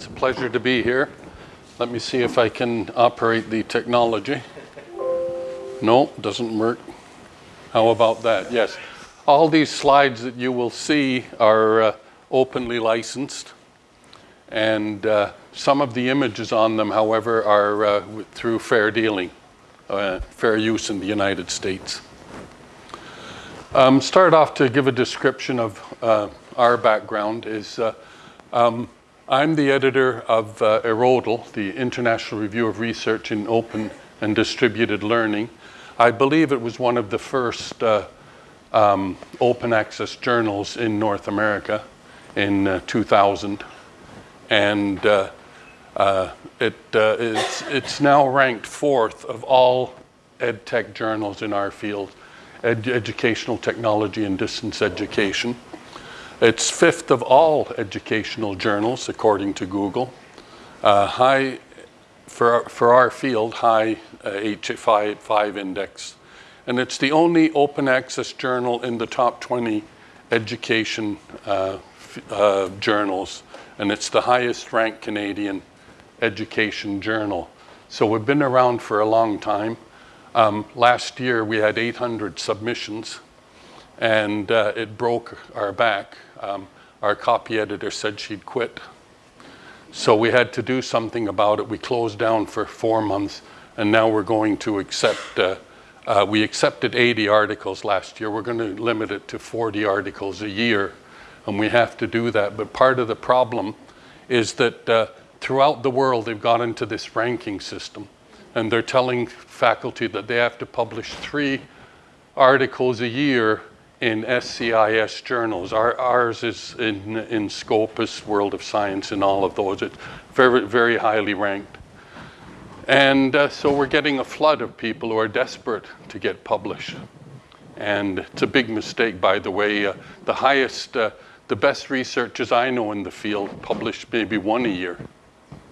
It's a pleasure to be here. Let me see if I can operate the technology. No, doesn't work. How about that? Yes. All these slides that you will see are uh, openly licensed. And uh, some of the images on them, however, are uh, through fair dealing, uh, fair use in the United States. Um, start off to give a description of uh, our background is uh, um, I'm the editor of uh, IRRODL, the International Review of Research in Open and Distributed Learning. I believe it was one of the first uh, um, open access journals in North America in uh, 2000. And uh, uh, it, uh, it's, it's now ranked fourth of all ed tech journals in our field, ed educational technology and distance education. It's fifth of all educational journals, according to Google. Uh, high, for, for our field, high uh, H5 index. And it's the only open access journal in the top 20 education uh, uh, journals. And it's the highest ranked Canadian education journal. So we've been around for a long time. Um, last year we had 800 submissions and uh, it broke our back. Um, our copy editor said she'd quit. So we had to do something about it. We closed down for four months, and now we're going to accept, uh, uh, we accepted 80 articles last year. We're going to limit it to 40 articles a year, and we have to do that. But part of the problem is that uh, throughout the world, they've got into this ranking system, and they're telling faculty that they have to publish three articles a year in SCIS journals. Our, ours is in, in Scopus, World of Science, and all of those. It's very, very highly ranked. And uh, so we're getting a flood of people who are desperate to get published. And it's a big mistake, by the way. Uh, the highest, uh, the best researchers I know in the field publish maybe one a year.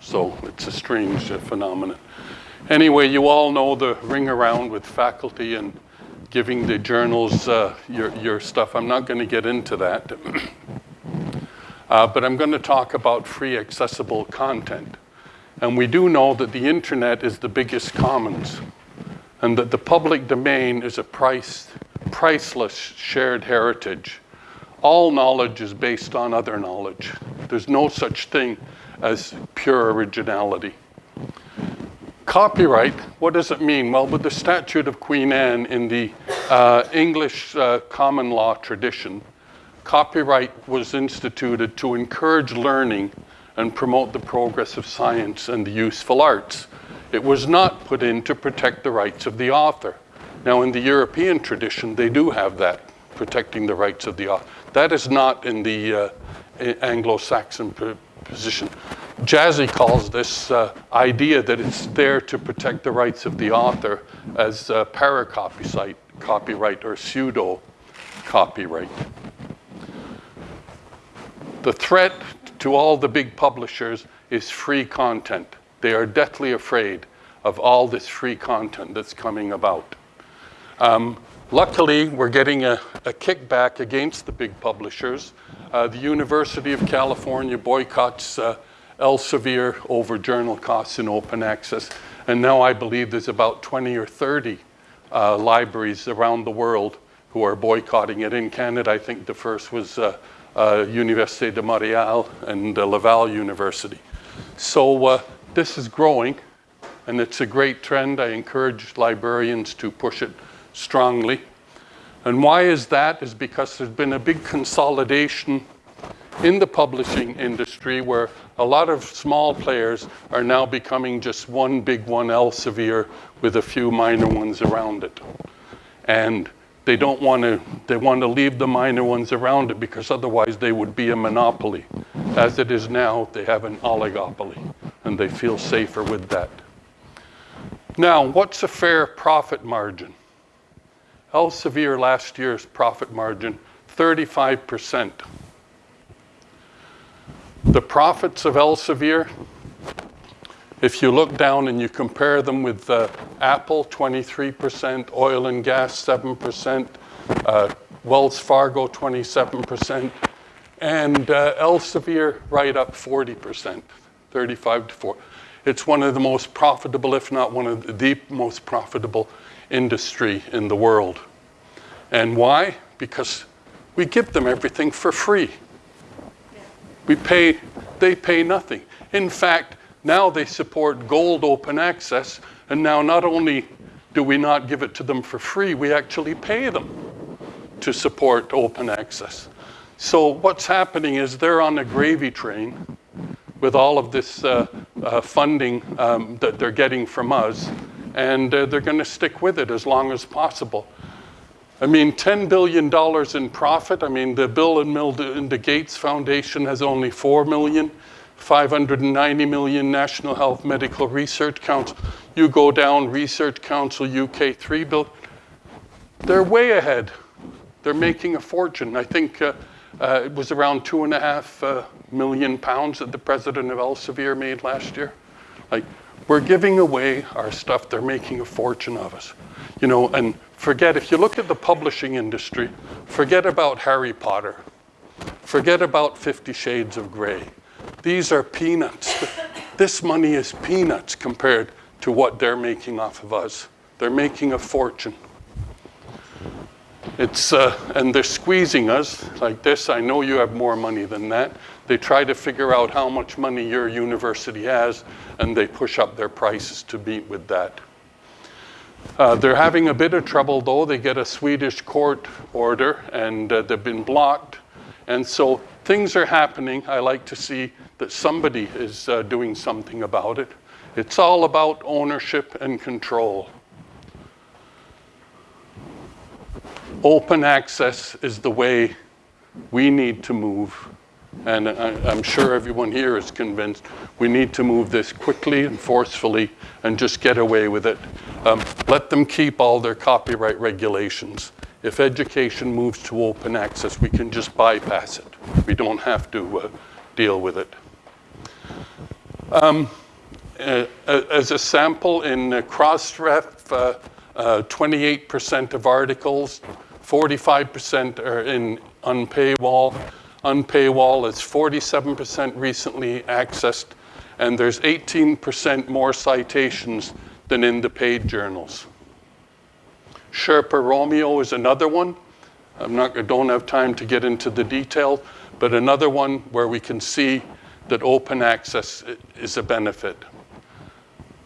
So it's a strange uh, phenomenon. Anyway, you all know the ring around with faculty and giving the journals uh, your, your stuff. I'm not going to get into that. uh, but I'm going to talk about free accessible content. And we do know that the internet is the biggest commons and that the public domain is a price, priceless shared heritage. All knowledge is based on other knowledge. There's no such thing as pure originality. Copyright, what does it mean? Well, with the Statute of Queen Anne in the uh, English uh, common law tradition, copyright was instituted to encourage learning and promote the progress of science and the useful arts. It was not put in to protect the rights of the author. Now, in the European tradition, they do have that, protecting the rights of the author. That is not in the uh, Anglo-Saxon position. Jazzy calls this uh, idea that it's there to protect the rights of the author as uh, copyright or pseudo copyright. The threat to all the big publishers is free content. They are deathly afraid of all this free content that's coming about. Um, luckily, we're getting a, a, kickback against the big publishers. Uh, the University of California boycotts uh, Elsevier over journal costs and open access. And now I believe there's about 20 or 30 uh, libraries around the world who are boycotting it. In Canada, I think the first was uh, uh, Université de Montréal and uh, Laval University. So uh, this is growing, and it's a great trend. I encourage librarians to push it strongly. And why is that? Is because there's been a big consolidation in the publishing industry where a lot of small players are now becoming just one big one Elsevier with a few minor ones around it. And they don't want to, they want to leave the minor ones around it because otherwise they would be a monopoly. As it is now, they have an oligopoly and they feel safer with that. Now, what's a fair profit margin? Elsevier last year's profit margin, 35%. The profits of Elsevier, if you look down and you compare them with uh, Apple, 23%, oil and gas, 7%, uh, Wells Fargo, 27%, and uh, Elsevier right up 40%. 35 to 40. It's one of the most profitable, if not one of the most profitable industry in the world. And why? Because we give them everything for free. We pay, they pay nothing. In fact, now they support gold open access, and now not only do we not give it to them for free, we actually pay them to support open access. So what's happening is they're on a gravy train with all of this uh, uh, funding um, that they're getting from us, and uh, they're going to stick with it as long as possible. I mean, $10 billion in profit. I mean, the Bill and Melinda Gates Foundation has only 4 million. 590 million National Health Medical Research Council. You go down, Research Council UK, 3 billion. They're way ahead. They're making a fortune. I think uh, uh, it was around two and a half uh, million pounds that the president of Elsevier made last year. Like, we're giving away our stuff. They're making a fortune of us. You know, and forget, if you look at the publishing industry, forget about Harry Potter. Forget about Fifty Shades of Grey. These are peanuts. This money is peanuts compared to what they're making off of us. They're making a fortune. It's, uh, and they're squeezing us like this. I know you have more money than that. They try to figure out how much money your university has, and they push up their prices to meet with that. Uh, they're having a bit of trouble, though. They get a Swedish court order, and uh, they've been blocked. And so things are happening. I like to see that somebody is uh, doing something about it. It's all about ownership and control. Open access is the way we need to move. And I, am sure everyone here is convinced we need to move this quickly and forcefully and just get away with it. Um, let them keep all their copyright regulations. If education moves to open access, we can just bypass it. We don't have to uh, deal with it. Um, uh, as a sample in uh, Crossref, 28% uh, of articles, 45% are in unpaywall. Unpaywall is 47% recently accessed, and there's 18% more citations than in the paid journals. Sherpa Romeo is another one. I'm not, I don't have time to get into the detail, but another one where we can see that open access is a benefit.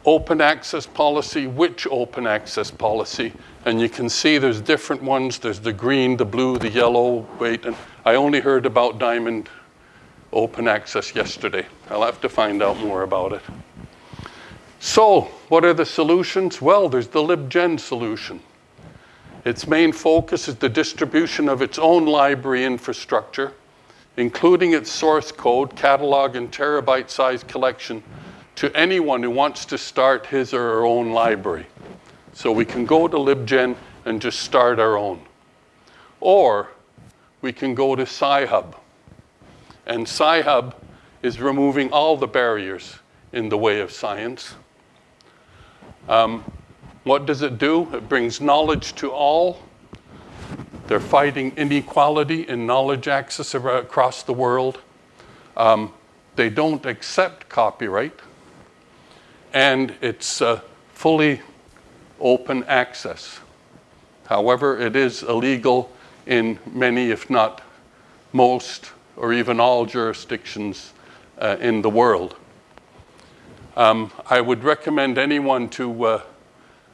Open access policy, which open access policy? And you can see there's different ones. There's the green, the blue, the yellow, wait, and I only heard about diamond open access yesterday. I'll have to find out more about it. So, what are the solutions? Well, there's the LibGen solution. Its main focus is the distribution of its own library infrastructure including its source code, catalog, and terabyte-sized collection to anyone who wants to start his or her own library. So we can go to LibGen and just start our own. Or we can go to Sci-Hub. And Sci-Hub is removing all the barriers in the way of science. Um, what does it do? It brings knowledge to all they're fighting inequality in knowledge access across the world. Um, they don't accept copyright. And it's uh, fully open access. However, it is illegal in many, if not most, or even all jurisdictions uh, in the world. Um, I would recommend anyone to uh,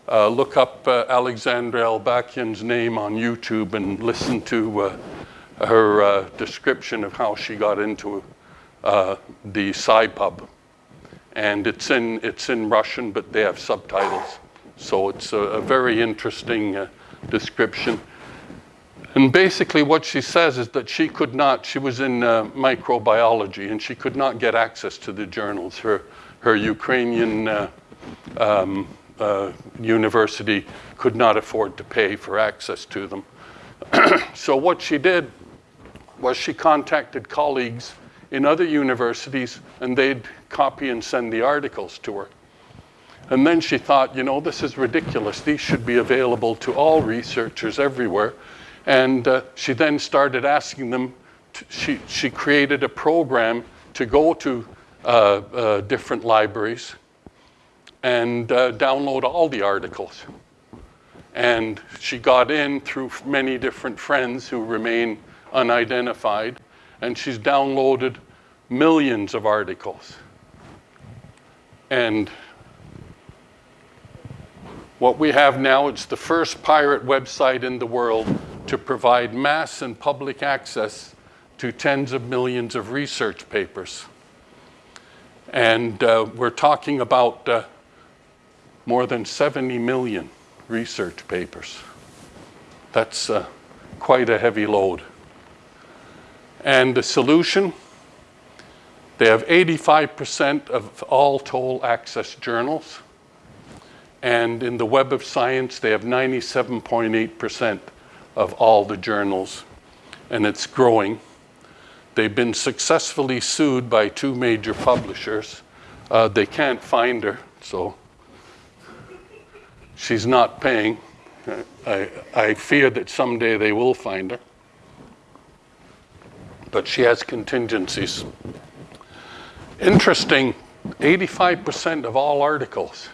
uh, look up uh, Alexandra Elbakyan's name on YouTube and listen to uh, her uh, description of how she got into the Sci-Hub. And it's in, it's in Russian, but they have subtitles. So it's a, a very interesting description. And basically what she says is that she could not, she was in microbiology, and she could not get access to the journals. Her, her Ukrainian um, uh, university could not afford to pay for access to them. so what she did was she contacted colleagues in other universities and they'd copy and send the articles to her. And then she thought, you know, this is ridiculous. These should be available to all researchers everywhere. And uh, she then started asking them, to, she, she created a program to go to uh, uh, different libraries and uh, download all the articles. And she got in through many different friends who remain unidentified, and she's downloaded millions of articles. And what we have now, it's the first pirate website in the world to provide mass and public access to tens of millions of research papers. And uh, we're talking about uh, more than 70 million research papers. That's uh, quite a heavy load. And the solution, they have 85% of all toll access journals. And in the Web of Science, they have 97.8% of all the journals, and it's growing. They've been successfully sued by two major publishers. Uh, they can't find her, so she's not paying. I, I fear that someday they will find her. But she has contingencies. Interesting 85% of all articles.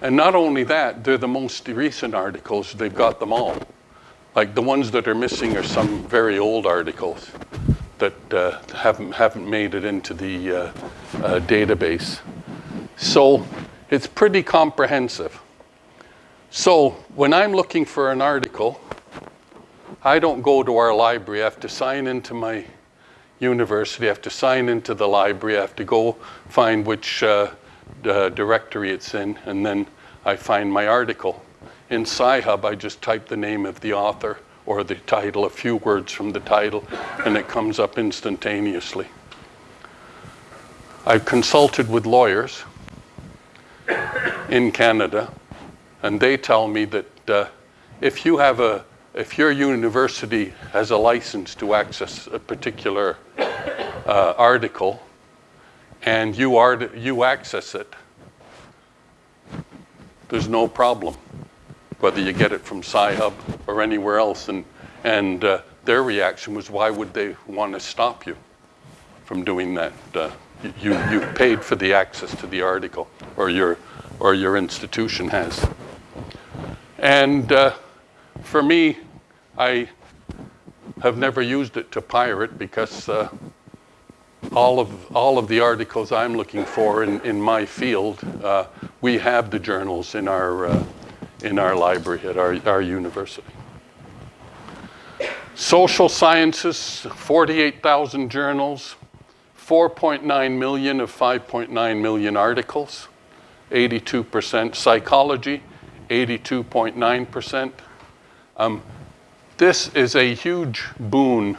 And not only that, they're the most recent articles, they've got them all. Like the ones that are missing are some very old articles that uh, haven't, haven't made it into the uh, uh, database. So it's pretty comprehensive. So when I'm looking for an article, I don't go to our library. I have to sign into my university. I have to sign into the library. I have to go find which uh, directory it's in, and then I find my article. In Sci-Hub, I just type the name of the author or the title, a few words from the title, and it comes up instantaneously. I've consulted with lawyers in Canada, and they tell me that uh, if you have a, if your university has a license to access a particular uh, article, and you, are, you access it, there's no problem whether you get it from Sci-Hub or anywhere else. And, and uh, their reaction was, why would they want to stop you from doing that? Uh, you, you paid for the access to the article, or your, or your institution has. And uh, for me, I have never used it to pirate because uh, all of, all of the articles I'm looking for in, in my field, uh, we have the journals in our, uh, in our library at our, our university. Social sciences, 48,000 journals, 4.9 million of 5.9 million articles, 82%. Psychology, 82.9%. Um, this is a huge boon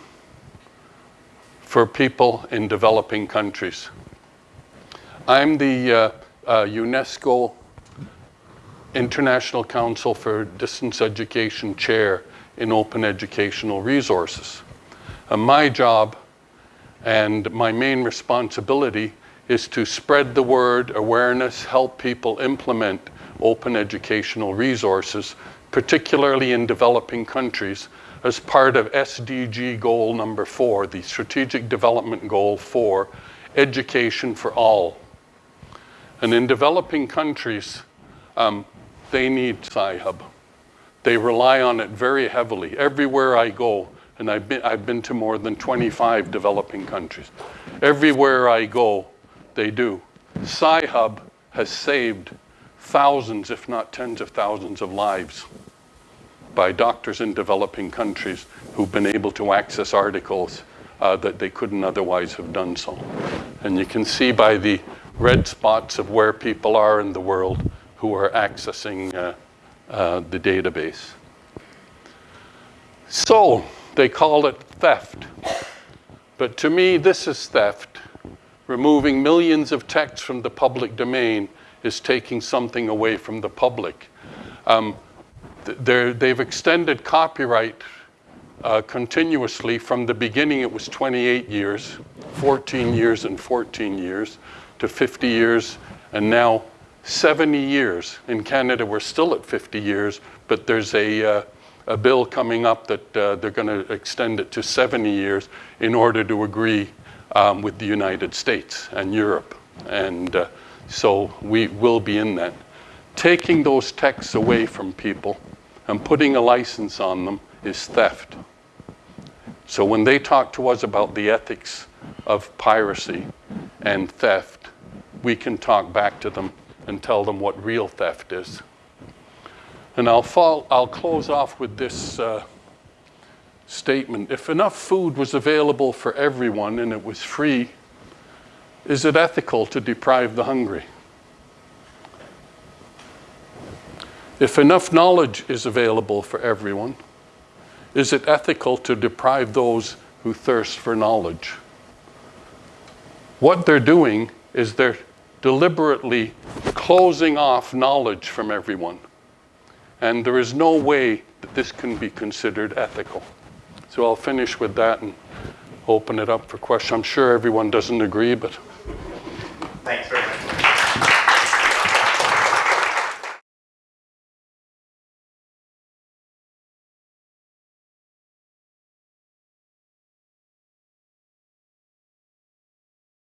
for people in developing countries. I'm the uh, uh, UNESCO International Council for Distance Education Chair in Open Educational Resources. And my job and my main responsibility is to spread the word, awareness, help people implement open educational resources, particularly in developing countries, as part of SDG goal number four, the Strategic Development Goal for education for all. And in developing countries, um, they need Sci-Hub. They rely on it very heavily. Everywhere I go, and I've been, I've been to more than 25 developing countries. Everywhere I go, they do. Sci-Hub has saved thousands, if not tens of thousands of lives by doctors in developing countries who've been able to access articles uh, that they couldn't otherwise have done so. And you can see by the red spots of where people are in the world who are accessing uh, uh, the database. So they call it theft. But to me, this is theft. Removing millions of texts from the public domain is taking something away from the public. Um, they've extended copyright uh, continuously. From the beginning, it was 28 years, 14 years and 14 years, to 50 years, and now 70 years. In Canada, we're still at 50 years, but there's a, uh, a bill coming up that uh, they're going to extend it to 70 years in order to agree um, with the United States and Europe. And uh, so we will be in that. Taking those texts away from people and putting a license on them is theft. So when they talk to us about the ethics of piracy and theft, we can talk back to them and tell them what real theft is. And I'll, I'll close off with this uh, statement. If enough food was available for everyone and it was free, is it ethical to deprive the hungry? If enough knowledge is available for everyone, is it ethical to deprive those who thirst for knowledge? What they're doing is they're deliberately closing off knowledge from everyone. And there is no way that this can be considered ethical. So I'll finish with that and open it up for questions. I'm sure everyone doesn't agree, but Thanks